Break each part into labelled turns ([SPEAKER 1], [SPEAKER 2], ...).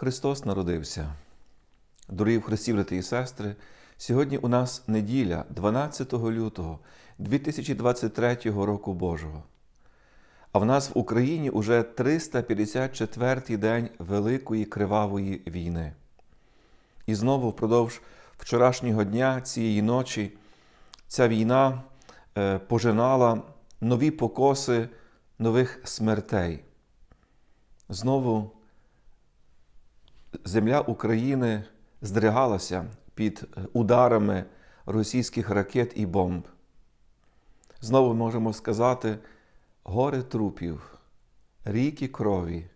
[SPEAKER 1] Христос народився. Дорогі в Христі, брати і сестри, сьогодні у нас неділя, 12 лютого 2023 року Божого. А в нас в Україні уже 354-й день Великої Кривавої війни. І знову впродовж вчорашнього дня, цієї ночі, ця війна е, пожинала нові покоси нових смертей. Знову земля України здригалася під ударами російських ракет і бомб. Знову можемо сказати: гори трупів, ріки крові,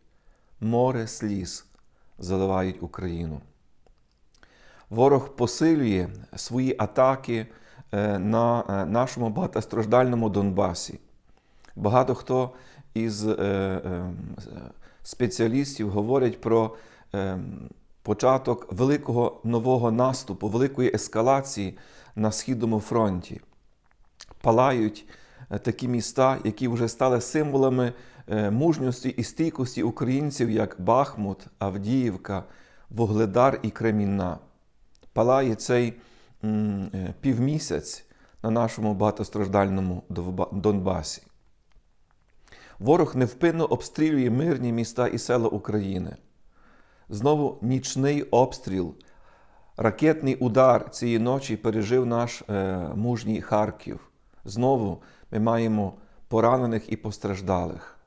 [SPEAKER 1] море сліз заливають Україну. Ворог посилює свої атаки на нашому багатостраждальному Донбасі. Багато хто із спеціалістів говорять про початок великого нового наступу, великої ескалації на Східному фронті. Палають такі міста, які вже стали символами мужності і стійкості українців, як Бахмут, Авдіївка, Вугледар і Кремінна. Палає цей півмісяць на нашому багатостраждальному Донбасі. Ворог невпинно обстрілює мирні міста і села України. Знову нічний обстріл, ракетний удар цієї ночі пережив наш е, мужній Харків. Знову ми маємо поранених і постраждалих.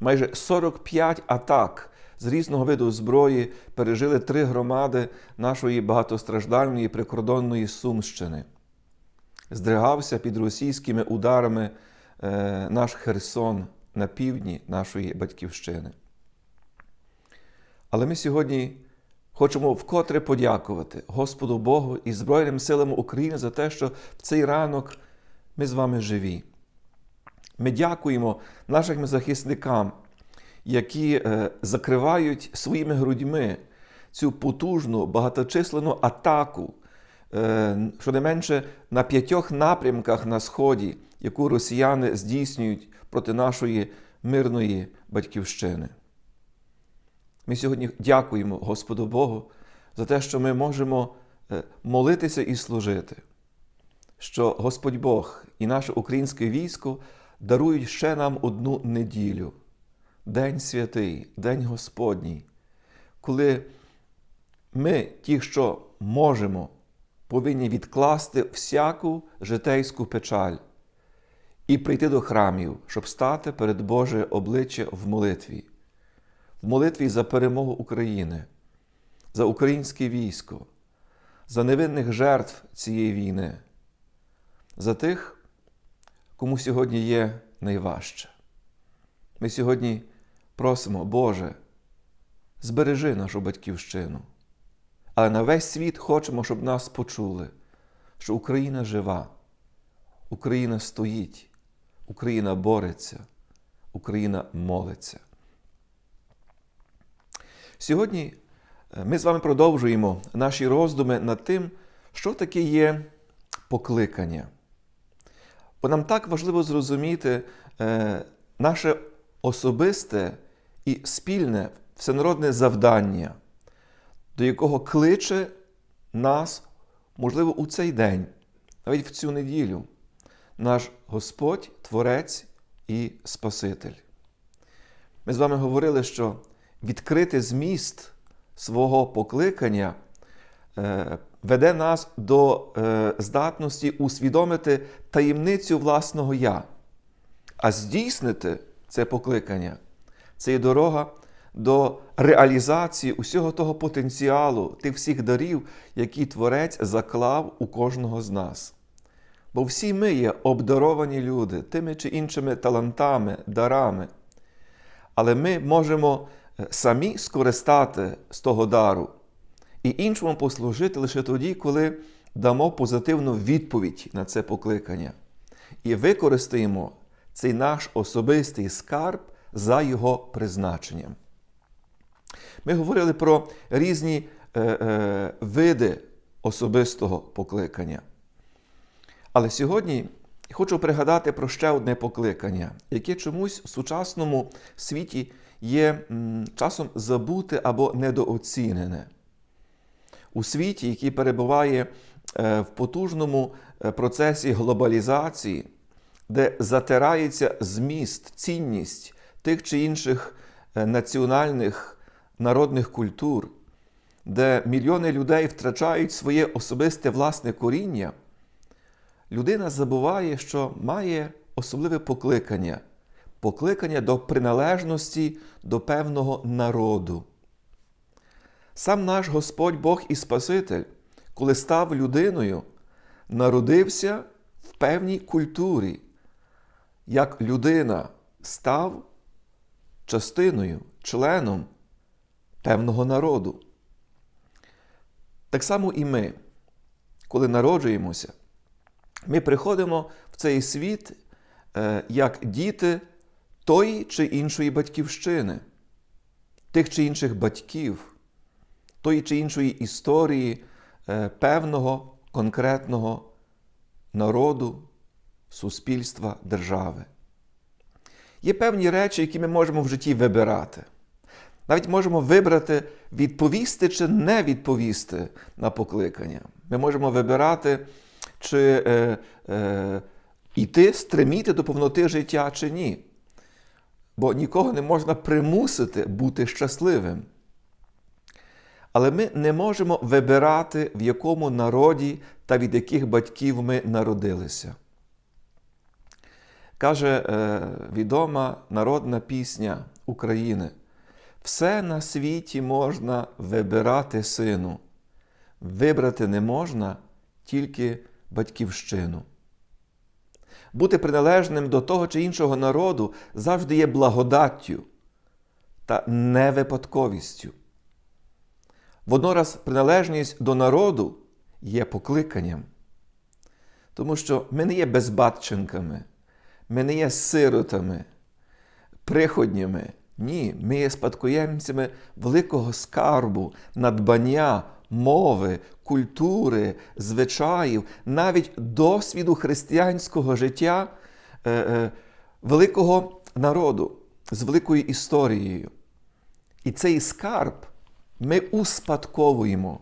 [SPEAKER 1] Майже 45 атак з різного виду зброї пережили три громади нашої багатостраждальної прикордонної Сумщини. Здригався під російськими ударами е, наш Херсон на півдні нашої батьківщини. Але ми сьогодні хочемо вкотре подякувати Господу Богу і Збройним силам України за те, що в цей ранок ми з вами живі. Ми дякуємо нашим захисникам, які закривають своїми грудьми цю потужну багаточисленну атаку, щонайменше на п'ятьох напрямках на Сході, яку росіяни здійснюють проти нашої мирної батьківщини. Ми сьогодні дякуємо Господу Богу за те, що ми можемо молитися і служити, що Господь Бог і наше українське військо дарують ще нам одну неділю, День святий, День Господній, коли ми, ті, що можемо, повинні відкласти всяку житейську печаль і прийти до храмів, щоб стати перед Боже обличчя в молитві, в молитві за перемогу України, за українське військо, за невинних жертв цієї війни, за тих, кому сьогодні є найважче. Ми сьогодні просимо, Боже, збережи нашу батьківщину. Але на весь світ хочемо, щоб нас почули, що Україна жива, Україна стоїть. Україна бореться, Україна молиться. Сьогодні ми з вами продовжуємо наші роздуми над тим, що таке є покликання. Бо нам так важливо зрозуміти наше особисте і спільне всенародне завдання, до якого кличе нас, можливо, у цей день, навіть в цю неділю наш Господь, Творець і Спаситель. Ми з вами говорили, що відкрити зміст свого покликання веде нас до здатності усвідомити таємницю власного я, а здійснити це покликання це є дорога до реалізації усього того потенціалу, тих всіх дарів, які Творець заклав у кожного з нас. Бо всі ми є обдаровані люди тими чи іншими талантами, дарами. Але ми можемо самі скористати з того дару і іншому послужити лише тоді, коли дамо позитивну відповідь на це покликання і використаємо цей наш особистий скарб за його призначенням. Ми говорили про різні е, е, види особистого покликання. Але сьогодні хочу пригадати про ще одне покликання, яке чомусь в сучасному світі є часом забуте або недооцінене. У світі, який перебуває е, в потужному е, процесі глобалізації, де затирається зміст, цінність тих чи інших е, національних народних культур, де мільйони людей втрачають своє особисте власне коріння, людина забуває, що має особливе покликання покликання до приналежності до певного народу. Сам наш Господь Бог і Спаситель, коли став людиною, народився в певній культурі, як людина став частиною, членом певного народу. Так само і ми, коли народжуємося, ми приходимо в цей світ е, як діти тої чи іншої батьківщини, тих чи інших батьків, тої чи іншої історії е, певного конкретного народу, суспільства, держави. Є певні речі, які ми можемо в житті вибирати. Навіть можемо вибрати, відповісти чи не відповісти на покликання. Ми можемо вибирати, чи е, е, йти, стреміти до повноти життя чи ні. Бо нікого не можна примусити бути щасливим. Але ми не можемо вибирати, в якому народі та від яких батьків ми народилися. Каже е, відома народна пісня України. Все на світі можна вибирати сину, вибрати не можна тільки батьківщину. Бути приналежним до того чи іншого народу завжди є благодаттю та не випадковістю. Воднораз приналежність до народу є покликанням, тому що ми не є безбатченками, ми не є сиротами, приходнями. Ні, ми є спадкоємцями великого скарбу, надбання, мови, культури, звичаїв, навіть досвіду християнського життя е, е, великого народу з великою історією. І цей скарб ми успадковуємо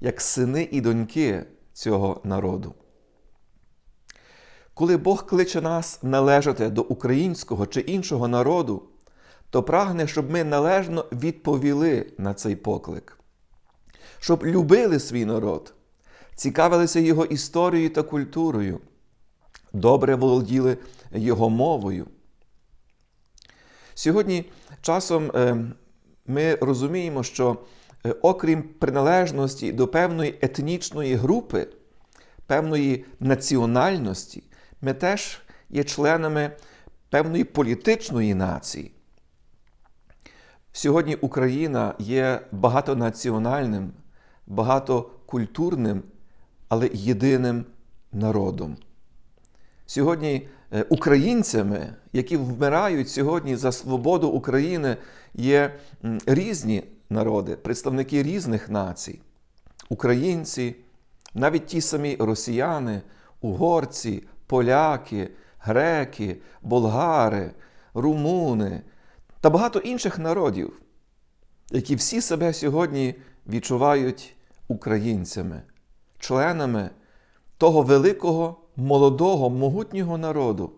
[SPEAKER 1] як сини і доньки цього народу. Коли Бог кличе нас належати до українського чи іншого народу, то прагне, щоб ми належно відповіли на цей поклик, щоб любили свій народ, цікавилися його історією та культурою, добре володіли його мовою. Сьогодні часом ми розуміємо, що окрім приналежності до певної етнічної групи, певної національності, ми теж є членами певної політичної нації. Сьогодні Україна є багатонаціональним, багатокультурним, але єдиним народом. Сьогодні українцями, які вмирають сьогодні за свободу України, є різні народи, представники різних націй, українці, навіть ті самі росіяни, угорці, поляки, греки, болгари, румуни та багато інших народів, які всі себе сьогодні відчувають українцями, членами того великого, молодого, могутнього народу.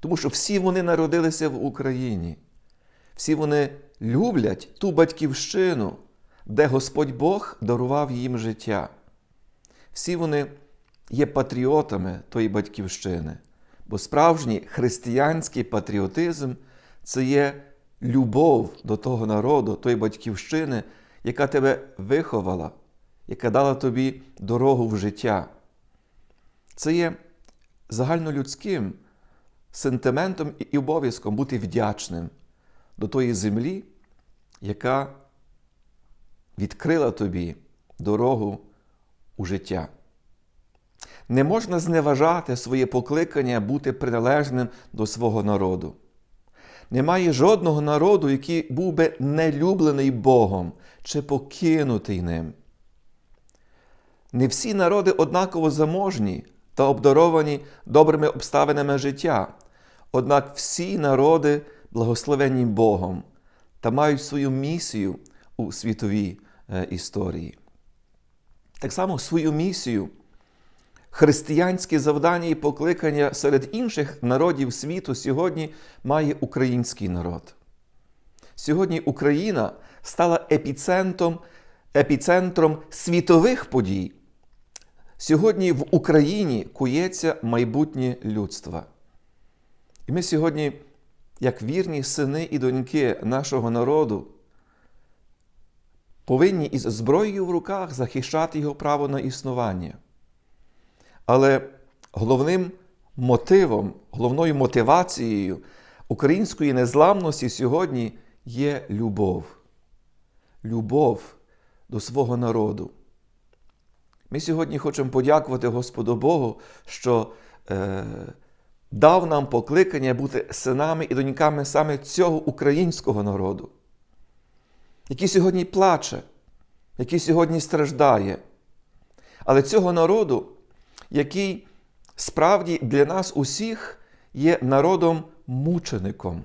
[SPEAKER 1] Тому що всі вони народилися в Україні, всі вони люблять ту батьківщину, де Господь Бог дарував їм життя. Всі вони є патріотами тої батьківщини, бо справжній християнський патріотизм це є любов до того народу, тої батьківщини, яка тебе виховала, яка дала тобі дорогу в життя. Це є загальнолюдським сентиментом і обов'язком бути вдячним до тої землі, яка відкрила тобі дорогу у життя. Не можна зневажати своє покликання бути приналежним до свого народу. Немає жодного народу, який був би нелюблений Богом чи покинутий ним. Не всі народи однаково заможні, та обдаровані добрими обставинами життя. Однак всі народи благословені Богом та мають свою місію у світовій е, історії. Так само свою місію, християнське завдання і покликання серед інших народів світу сьогодні має український народ. Сьогодні Україна стала епіцентром, епіцентром світових подій. Сьогодні в Україні кується майбутнє людства. І ми сьогодні, як вірні сини і доньки нашого народу, повинні із зброєю в руках захищати його право на існування. Але головним мотивом, головною мотивацією української незламності сьогодні є любов. Любов до свого народу. Ми сьогодні хочемо подякувати Господу Богу, що е, дав нам покликання бути синами і доньками саме цього українського народу, який сьогодні плаче, який сьогодні страждає. Але цього народу, який справді для нас усіх є народом-мучеником,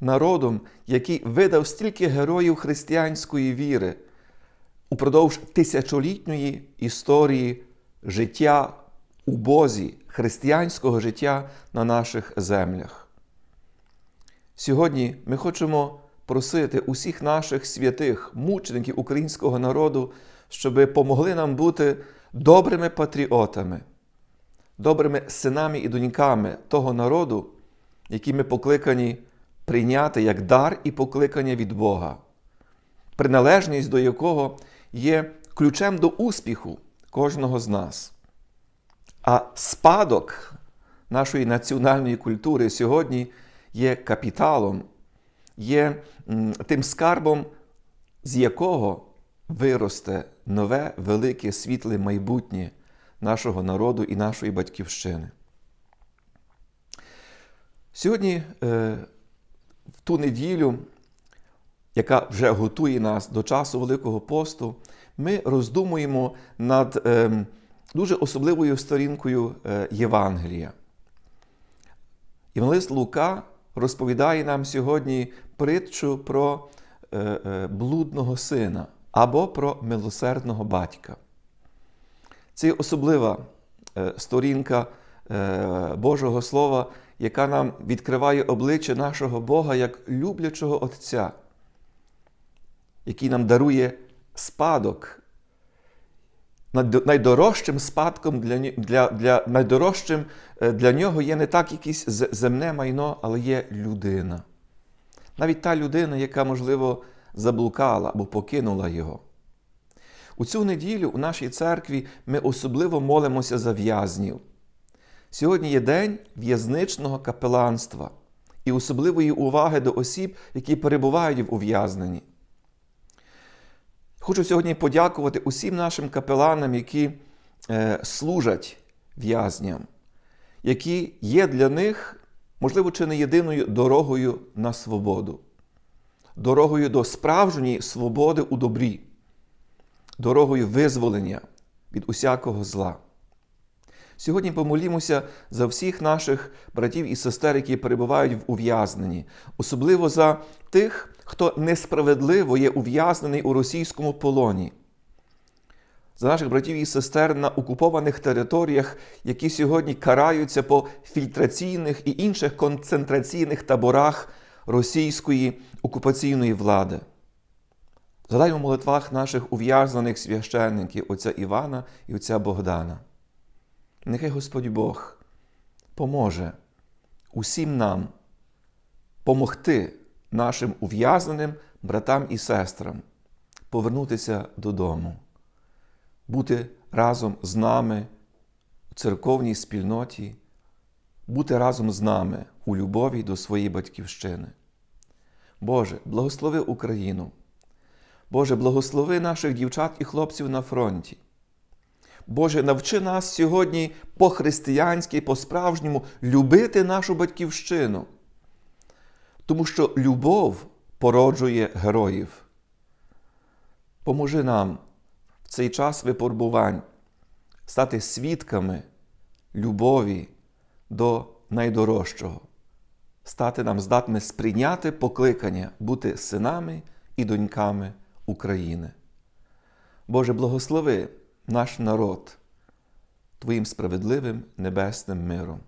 [SPEAKER 1] народом, який видав стільки героїв християнської віри упродовж тисячолітньої історії життя у Бозі, християнського життя на наших землях. Сьогодні ми хочемо просити усіх наших святих, мучеників українського народу, щоб помогли нам бути добрими патріотами, добрими синами і доньками того народу, який ми покликані прийняти як дар і покликання від Бога, приналежність до якого є ключем до успіху кожного з нас. А спадок нашої національної культури сьогодні є капіталом, є тим скарбом, з якого виросте нове велике світле майбутнє нашого народу і нашої батьківщини. Сьогодні, е, в ту неділю, яка вже готує нас до часу Великого посту, ми роздумуємо над ем, дуже особливою сторінкою е, Євангелія. Євангелист Лука розповідає нам сьогодні притчу про е, е, блудного сина або про милосердного батька. Це особлива сторінка Божого Слова, яка нам відкриває обличчя нашого Бога як люблячого Отця, який нам дарує спадок. Найдорожчим спадком для для, для, найдорожчим е, для нього є не так якесь земне майно, але є людина. Навіть та людина, яка, можливо, заблукала або покинула його. У цю неділю у нашій церкві ми особливо молимося за в'язнів. Сьогодні є день в'язничного капеланства і особливої уваги до осіб, які перебувають в ув'язненні. Хочу сьогодні подякувати усім нашим капеланам, які е, служать в'язням, які є для них, можливо, чи не єдиною дорогою на свободу, дорогою до справжньої свободи у добрі, дорогою визволення від усякого зла. Сьогодні помолімося за всіх наших братів і сестер, які перебувають в ув'язненні, особливо за тих, хто несправедливо є ув'язнений у російському полоні. За наших братів і сестер на окупованих територіях, які сьогодні караються по фільтраційних і інших концентраційних таборах російської окупаційної влади. Згадаймо в молитвах наших ув'язнених священників, отця Івана і отця Богдана. Нехай Господь Бог поможе усім нам помогти нашим ув'язненим братам і сестрам повернутися додому, бути разом з нами у церковній спільноті, бути разом з нами у любові до своєї батьківщини. Боже, благослови Україну. Боже, благослови наших дівчат і хлопців на фронті. Боже, навчи нас сьогодні по-християнськи, по-справжньому любити нашу батьківщину. Тому що любов породжує героїв. Поможи нам в цей час випробувань стати свідками любові до найдорожчого, стати нам здатними сприйняти покликання бути синами і доньками України. Боже, благослови наш народ Твоїм справедливим небесним миром.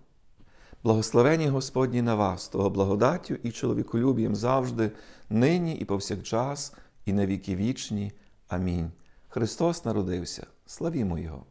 [SPEAKER 1] Благословені Господні на вас, того благодаттю і чоловіколюбієм завжди, нині і повсякчас, і на віки вічні. Амінь. Христос народився. Славімо Його!